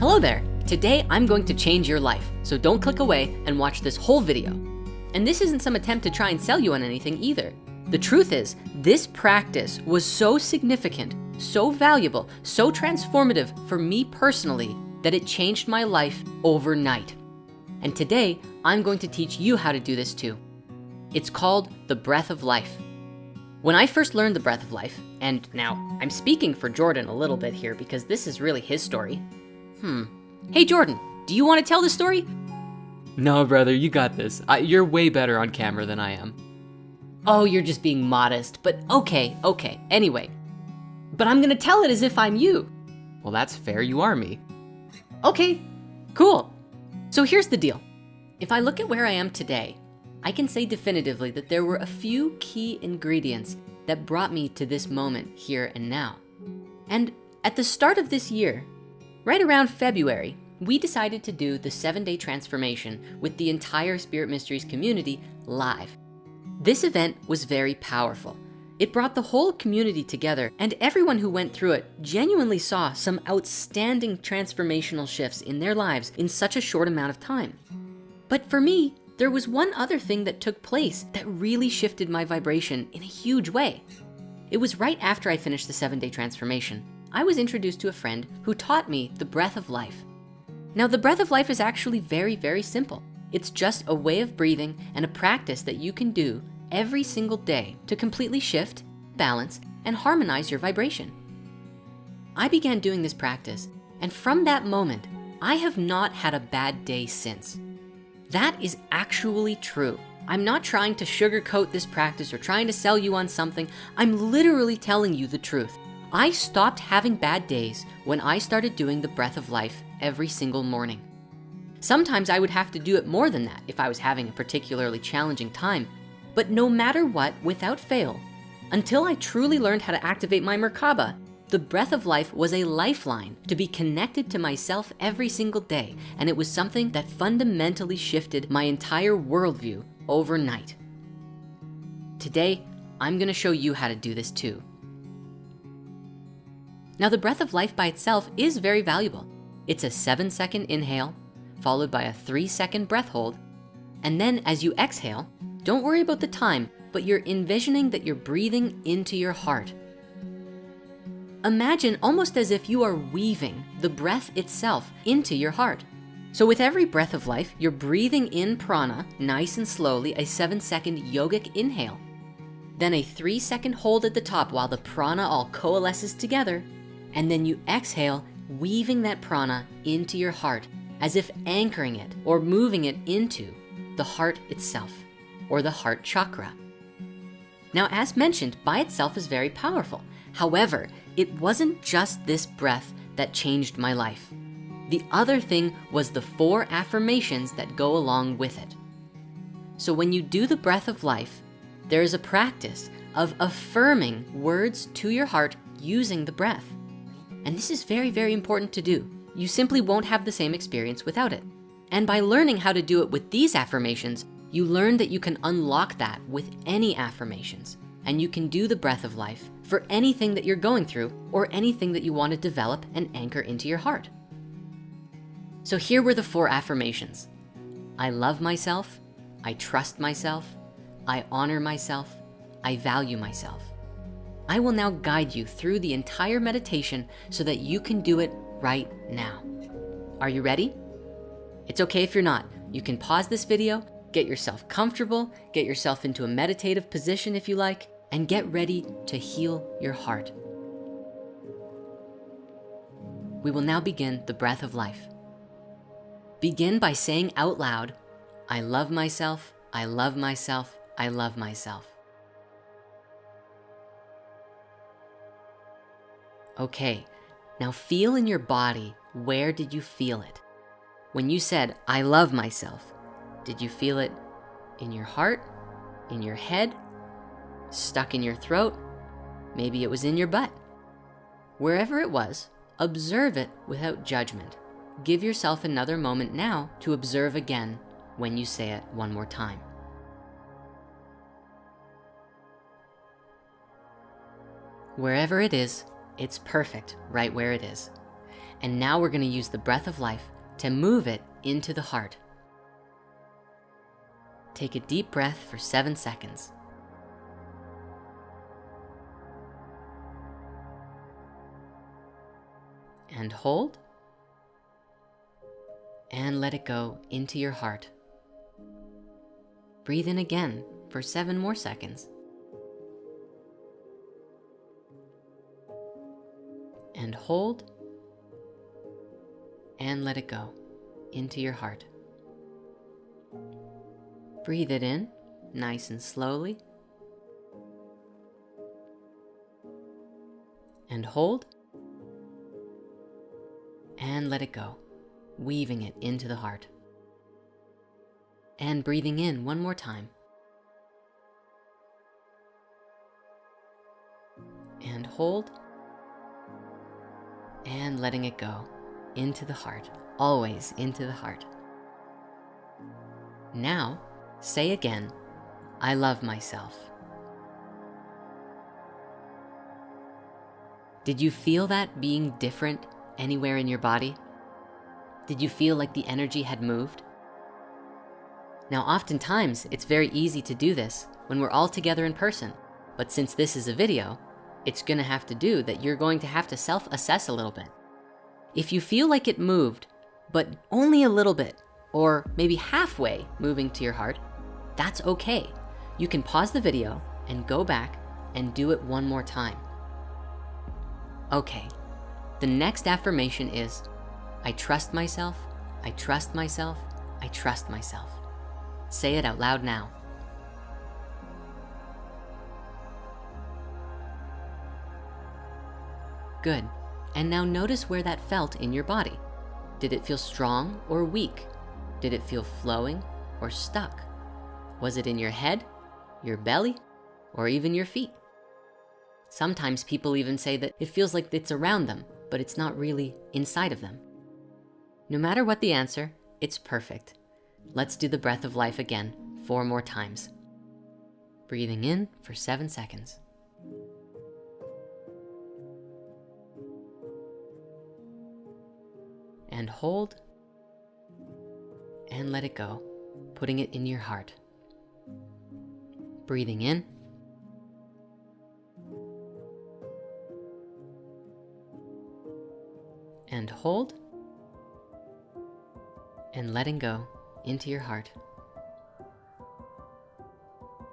Hello there. Today I'm going to change your life. So don't click away and watch this whole video. And this isn't some attempt to try and sell you on anything either. The truth is this practice was so significant, so valuable, so transformative for me personally that it changed my life overnight. And today I'm going to teach you how to do this too. It's called the breath of life. When I first learned the breath of life, and now I'm speaking for Jordan a little bit here because this is really his story. Hmm. Hey, Jordan, do you want to tell the story? No, brother, you got this. I, you're way better on camera than I am. Oh, you're just being modest, but okay, okay. Anyway, but I'm gonna tell it as if I'm you. Well, that's fair. You are me. Okay, cool. So here's the deal. If I look at where I am today, I can say definitively that there were a few key ingredients that brought me to this moment here and now. And at the start of this year, right around February, we decided to do the seven day transformation with the entire Spirit Mysteries community live. This event was very powerful. It brought the whole community together and everyone who went through it genuinely saw some outstanding transformational shifts in their lives in such a short amount of time. But for me, there was one other thing that took place that really shifted my vibration in a huge way. It was right after I finished the seven day transformation. I was introduced to a friend who taught me the breath of life. Now the breath of life is actually very, very simple. It's just a way of breathing and a practice that you can do every single day to completely shift, balance, and harmonize your vibration. I began doing this practice, and from that moment, I have not had a bad day since. That is actually true. I'm not trying to sugarcoat this practice or trying to sell you on something. I'm literally telling you the truth. I stopped having bad days when I started doing the breath of life every single morning. Sometimes I would have to do it more than that if I was having a particularly challenging time. But no matter what, without fail, until I truly learned how to activate my Merkaba, the breath of life was a lifeline to be connected to myself every single day. And it was something that fundamentally shifted my entire worldview overnight. Today, I'm gonna show you how to do this too. Now the breath of life by itself is very valuable. It's a seven second inhale, followed by a three second breath hold. And then as you exhale, don't worry about the time, but you're envisioning that you're breathing into your heart. Imagine almost as if you are weaving the breath itself into your heart. So with every breath of life, you're breathing in prana nice and slowly, a seven second yogic inhale. Then a three second hold at the top while the prana all coalesces together. And then you exhale, weaving that prana into your heart as if anchoring it or moving it into the heart itself or the heart chakra. Now, as mentioned, by itself is very powerful. However, it wasn't just this breath that changed my life. The other thing was the four affirmations that go along with it. So when you do the breath of life, there is a practice of affirming words to your heart using the breath. And this is very, very important to do. You simply won't have the same experience without it. And by learning how to do it with these affirmations, you learn that you can unlock that with any affirmations and you can do the breath of life for anything that you're going through or anything that you want to develop and anchor into your heart. So here were the four affirmations. I love myself. I trust myself. I honor myself. I value myself. I will now guide you through the entire meditation so that you can do it right now. Are you ready? It's okay if you're not. You can pause this video, get yourself comfortable, get yourself into a meditative position if you like, and get ready to heal your heart. We will now begin the breath of life. Begin by saying out loud, I love myself, I love myself, I love myself. Okay, now feel in your body, where did you feel it? When you said, I love myself, did you feel it in your heart, in your head, stuck in your throat? Maybe it was in your butt. Wherever it was, observe it without judgment. Give yourself another moment now to observe again when you say it one more time. Wherever it is, it's perfect right where it is. And now we're gonna use the breath of life to move it into the heart. Take a deep breath for seven seconds. And hold. And let it go into your heart. Breathe in again for seven more seconds. And hold. And let it go into your heart. Breathe it in, nice and slowly. And hold. And let it go, weaving it into the heart. And breathing in one more time. And hold. And letting it go into the heart, always into the heart. Now, Say again, I love myself. Did you feel that being different anywhere in your body? Did you feel like the energy had moved? Now, oftentimes, it's very easy to do this when we're all together in person. But since this is a video, it's gonna have to do that you're going to have to self-assess a little bit. If you feel like it moved, but only a little bit, or maybe halfway moving to your heart, that's okay. You can pause the video and go back and do it one more time. Okay, the next affirmation is, I trust myself, I trust myself, I trust myself. Say it out loud now. Good, and now notice where that felt in your body. Did it feel strong or weak? Did it feel flowing or stuck? Was it in your head, your belly, or even your feet? Sometimes people even say that it feels like it's around them, but it's not really inside of them. No matter what the answer, it's perfect. Let's do the breath of life again, four more times. Breathing in for seven seconds. And hold, and let it go, putting it in your heart breathing in. And hold. And letting go into your heart.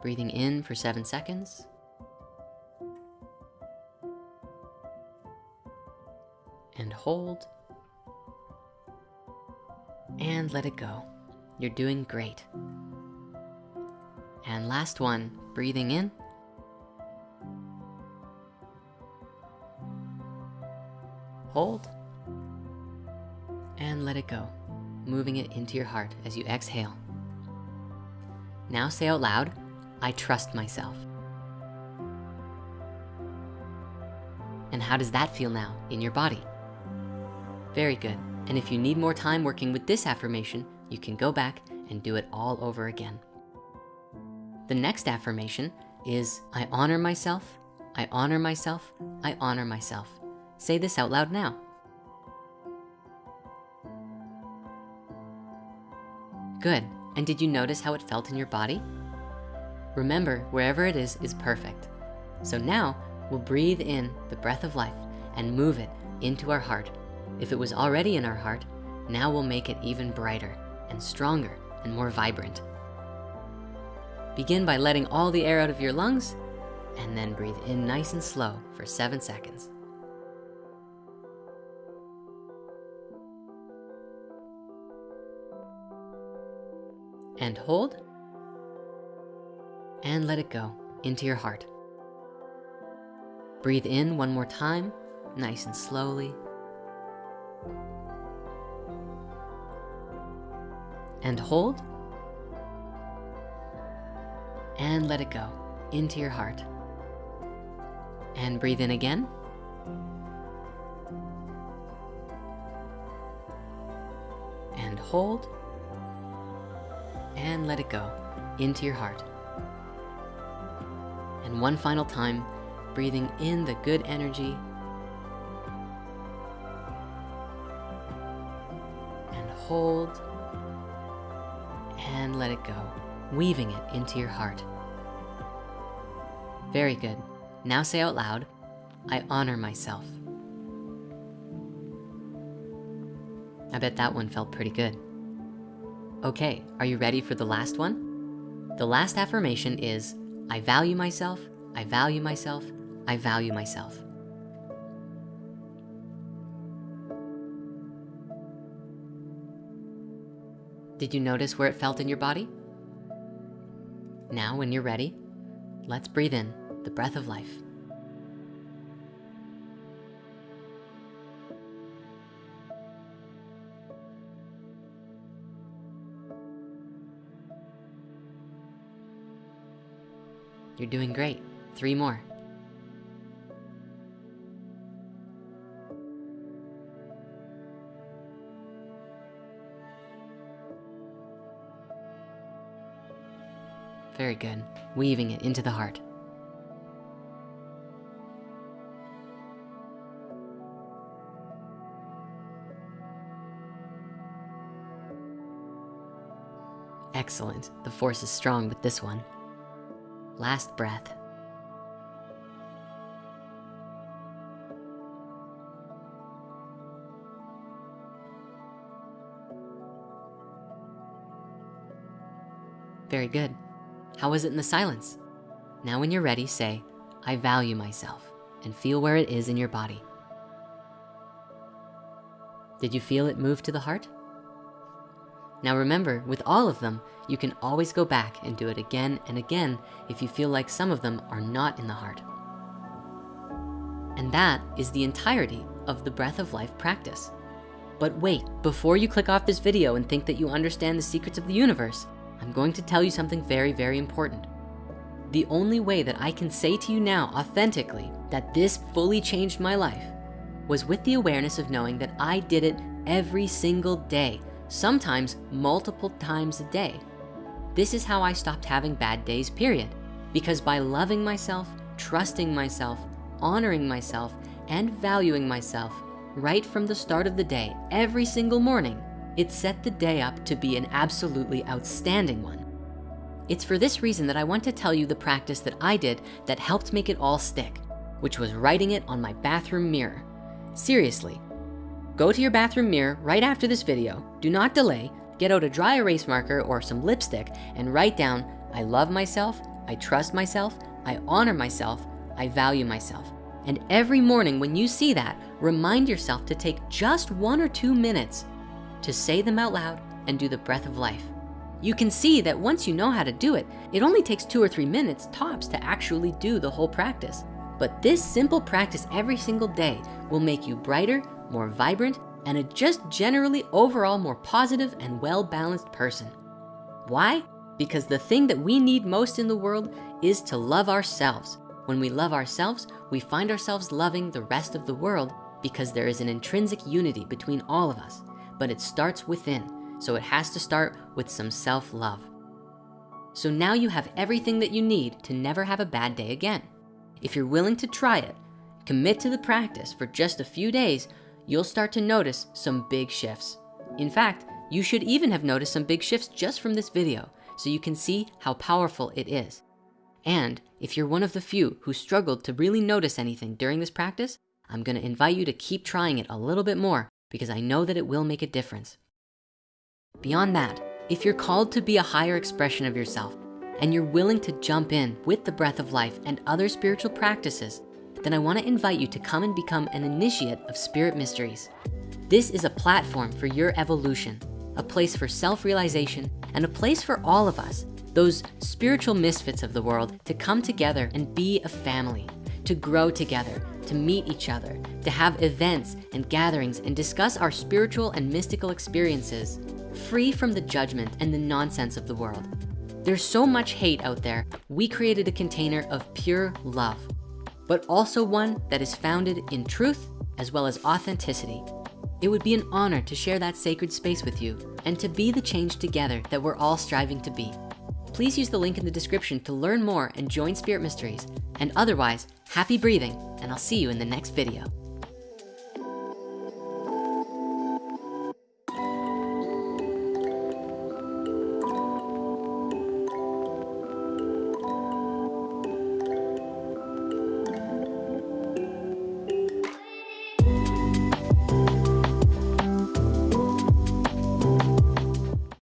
Breathing in for seven seconds. And hold. And let it go. You're doing great. And last one, breathing in. Hold. And let it go, moving it into your heart as you exhale. Now say out loud, I trust myself. And how does that feel now in your body? Very good. And if you need more time working with this affirmation, you can go back and do it all over again. The next affirmation is, I honor myself, I honor myself, I honor myself. Say this out loud now. Good, and did you notice how it felt in your body? Remember, wherever it is, is perfect. So now, we'll breathe in the breath of life and move it into our heart. If it was already in our heart, now we'll make it even brighter and stronger and more vibrant. Begin by letting all the air out of your lungs and then breathe in nice and slow for seven seconds. And hold. And let it go into your heart. Breathe in one more time, nice and slowly. And hold and let it go into your heart. And breathe in again. And hold. And let it go into your heart. And one final time, breathing in the good energy. And hold, and let it go, weaving it into your heart. Very good. Now say out loud, I honor myself. I bet that one felt pretty good. Okay, are you ready for the last one? The last affirmation is, I value myself, I value myself, I value myself. Did you notice where it felt in your body? Now, when you're ready, let's breathe in the breath of life. You're doing great. Three more. Very good. Weaving it into the heart. Excellent. The force is strong with this one. Last breath. Very good. How was it in the silence? Now when you're ready, say, I value myself and feel where it is in your body. Did you feel it move to the heart? Now remember, with all of them, you can always go back and do it again and again if you feel like some of them are not in the heart. And that is the entirety of the breath of life practice. But wait, before you click off this video and think that you understand the secrets of the universe, I'm going to tell you something very, very important. The only way that I can say to you now authentically that this fully changed my life was with the awareness of knowing that I did it every single day, sometimes multiple times a day. This is how I stopped having bad days, period. Because by loving myself, trusting myself, honoring myself, and valuing myself right from the start of the day, every single morning, it set the day up to be an absolutely outstanding one. It's for this reason that I want to tell you the practice that I did that helped make it all stick, which was writing it on my bathroom mirror. Seriously, go to your bathroom mirror right after this video, do not delay, get out a dry erase marker or some lipstick and write down, I love myself, I trust myself, I honor myself, I value myself. And every morning when you see that, remind yourself to take just one or two minutes to say them out loud and do the breath of life. You can see that once you know how to do it, it only takes two or three minutes tops to actually do the whole practice. But this simple practice every single day will make you brighter, more vibrant, and a just generally overall more positive and well-balanced person. Why? Because the thing that we need most in the world is to love ourselves. When we love ourselves, we find ourselves loving the rest of the world because there is an intrinsic unity between all of us but it starts within. So it has to start with some self-love. So now you have everything that you need to never have a bad day again. If you're willing to try it, commit to the practice for just a few days, you'll start to notice some big shifts. In fact, you should even have noticed some big shifts just from this video so you can see how powerful it is. And if you're one of the few who struggled to really notice anything during this practice, I'm gonna invite you to keep trying it a little bit more because I know that it will make a difference. Beyond that, if you're called to be a higher expression of yourself and you're willing to jump in with the breath of life and other spiritual practices, then I wanna invite you to come and become an initiate of Spirit Mysteries. This is a platform for your evolution, a place for self-realization, and a place for all of us, those spiritual misfits of the world, to come together and be a family, to grow together, to meet each other, to have events and gatherings and discuss our spiritual and mystical experiences, free from the judgment and the nonsense of the world. There's so much hate out there. We created a container of pure love, but also one that is founded in truth as well as authenticity. It would be an honor to share that sacred space with you and to be the change together that we're all striving to be. Please use the link in the description to learn more and join Spirit Mysteries. And otherwise, happy breathing, and I'll see you in the next video.